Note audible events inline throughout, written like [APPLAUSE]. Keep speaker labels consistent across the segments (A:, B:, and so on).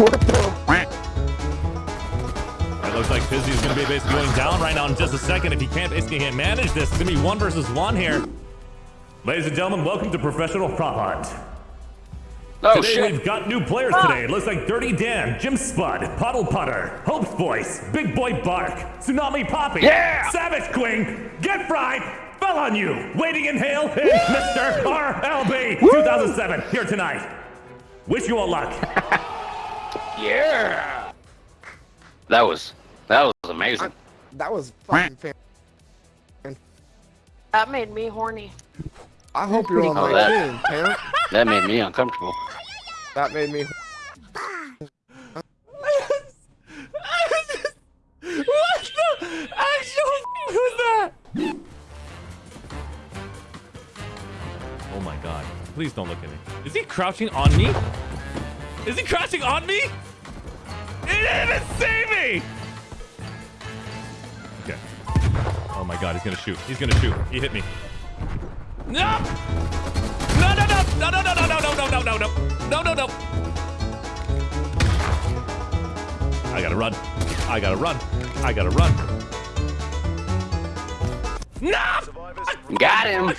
A: It looks like Fizzy is going to be basically going down right now in just a second. If he can't basically can't manage this, it's going to be one versus one here. Ladies and gentlemen, welcome to Professional Prop Hunt.
B: Oh,
A: today
B: shit.
A: we've got new players ah. today. It looks like Dirty Dan, Jim Spud, Puddle Putter, Hope's Voice, Big Boy Bark, Tsunami Poppy,
B: Yeah!
A: Savage Queen, Get Fried, Fell on You, Waiting in Hail, and Mr. RLB 2007 here tonight. Wish you all luck. [LAUGHS]
B: Yeah. That was that was amazing.
C: That was fucking fan.
D: That made me horny.
C: I hope you're on
B: Oh,
C: my
B: that-
C: team, Pam. [LAUGHS]
B: That made me uncomfortable.
C: That made me.
A: what the actual was that? Oh my god. Please don't look at me. Is he crouching on me? Is he crouching on me? It didn't even see me! Okay. Oh my god, he's gonna shoot. He's gonna shoot. He hit me. No! No, no, no! No, no, no, no, no, no, no, no, no, no. No, no, no. I gotta run. I gotta run. I gotta run. No!
B: Got him.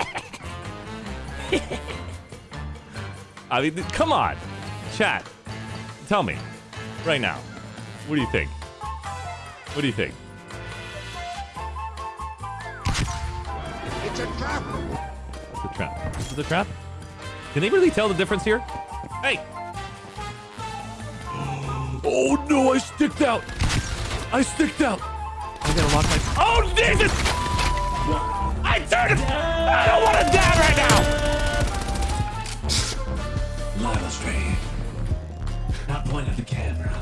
B: [LAUGHS] [LAUGHS] [LAUGHS]
A: I mean, come on. Chat. Tell me. Right now. What do you think? What do you think?
C: It's a trap.
A: It's a trap. This is a trap? Can they really tell the difference here? Hey! Oh no, I sticked out! I sticked out! I gotta lock my. Oh Jesus! I turned it! I don't want to die right now!
E: Not point at the camera.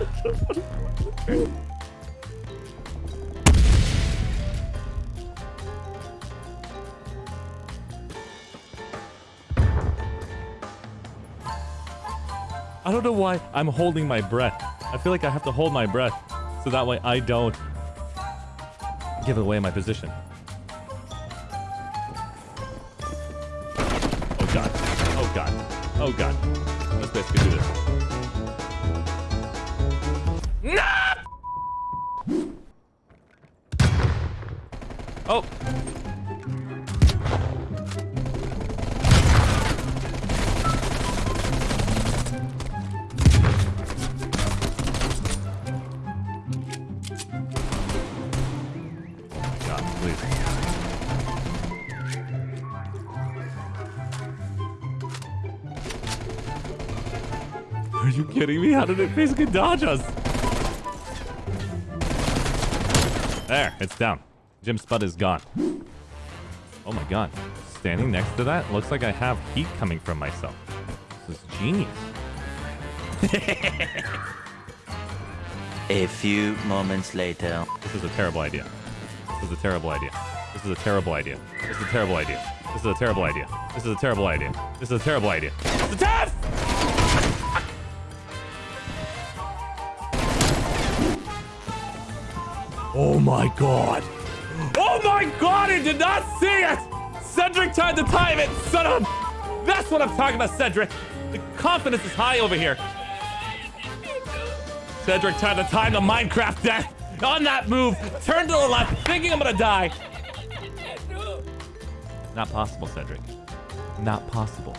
A: I don't know why I'm holding my breath. I feel like I have to hold my breath so that way I don't give away my position. Oh god. Oh god. Oh god. Let's basically do this. No! Oh. Are you kidding me? How did it basically dodge us? There, it's down. Jim Spud is gone. Oh my god. Standing next to that, looks like I have heat coming from myself. This is genius. [LAUGHS]
F: A few moments later.
A: This is a terrible idea. This is a terrible idea. This is a terrible idea. This is a terrible idea. This is a terrible idea. This is a terrible idea. This is a terrible idea. It's a test! Oh my god. Oh my god, I did not see it! Cedric tried to time it, son of... That's what I'm talking about, Cedric. The confidence is high over here. Cedric tried to time the Minecraft death on that move. Turned to the left, thinking I'm gonna die. Not possible, Cedric. Not possible.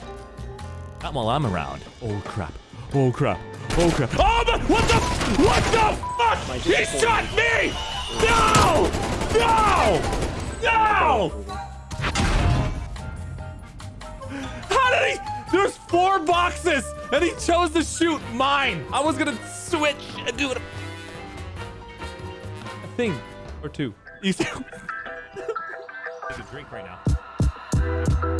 A: Not while I'm around. Oh crap. Oh crap. Oh crap. Oh my, what the what the fuck? He shot me! No! No! No! How did he? There's four boxes, and he chose to shoot mine. I was gonna switch and do it. A thing or two. Easy. Take a drink right now.